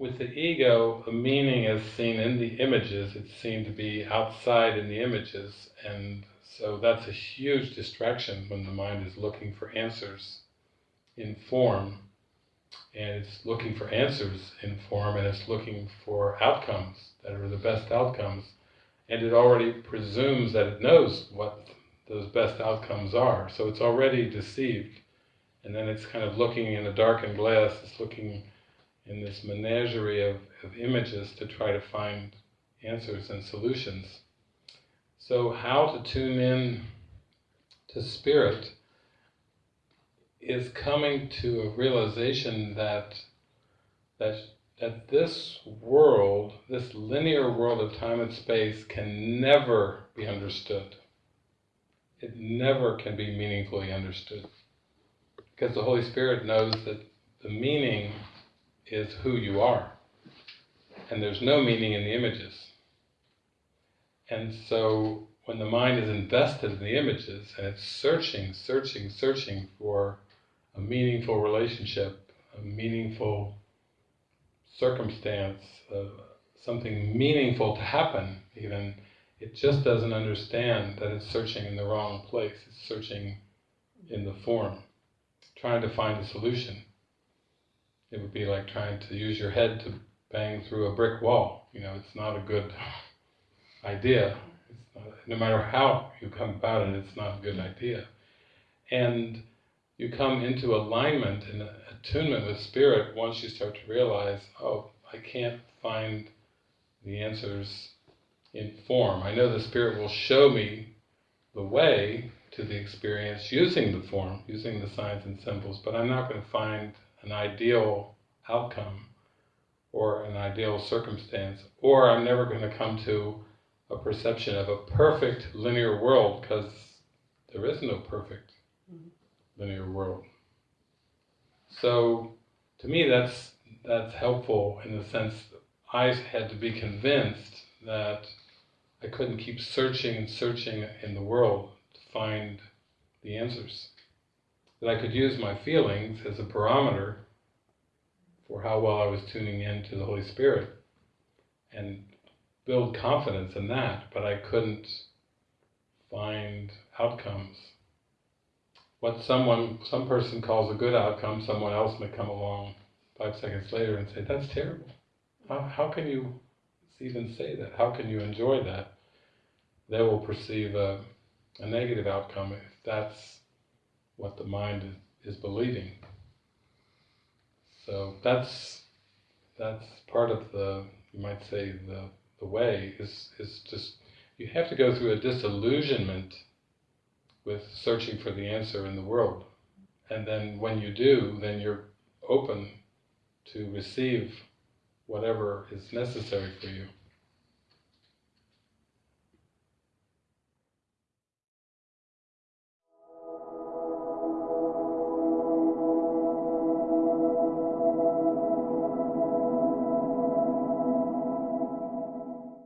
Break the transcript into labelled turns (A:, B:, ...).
A: with the ego, the meaning is seen in the images, it's seen to be outside in the images, and so that's a huge distraction when the mind is looking for answers in form, and it's looking for answers in form, and it's looking for outcomes that are the best outcomes, and it already presumes that it knows what those best outcomes are, so it's already deceived, and then it's kind of looking in a darkened glass, it's looking in this menagerie of, of images to try to find answers and solutions. So how to tune in to spirit is coming to a realization that that that this world, this linear world of time and space can never be understood. It never can be meaningfully understood. Because the Holy Spirit knows that the meaning is who you are. And there's no meaning in the images. And so when the mind is invested in the images and it's searching, searching, searching for a meaningful relationship, a meaningful circumstance, uh, something meaningful to happen even, it just doesn't understand that it's searching in the wrong place. It's searching in the form, trying to find a solution. It would be like trying to use your head to bang through a brick wall. You know, it's not a good idea. Not, no matter how you come about it, it's not a good idea. And you come into alignment and attunement with spirit once you start to realize, oh, I can't find the answers in form. I know the spirit will show me the way to the experience using the form, using the signs and symbols, but I'm not going to find an ideal outcome or an ideal circumstance, or I'm never going to come to a perception of a perfect linear world, because there is no perfect mm-hmm. linear world. So, to me, that's that's helpful in the sense I had to be convinced that I couldn't keep searching and searching in the world to find the answers that I could use my feelings as a barometer for how well I was tuning in to the Holy Spirit and build confidence in that, but I couldn't find outcomes. What someone, some person calls a good outcome, someone else may come along five seconds later and say, that's terrible. How, how can you even say that? How can you enjoy that? They will perceive a, a negative outcome if that's what the mind is, believing. So that's that's part of the you might say the the way is is just you have to go through a disillusionment with searching for the answer in the world. And then when you do, then you're open to receive whatever is necessary for you.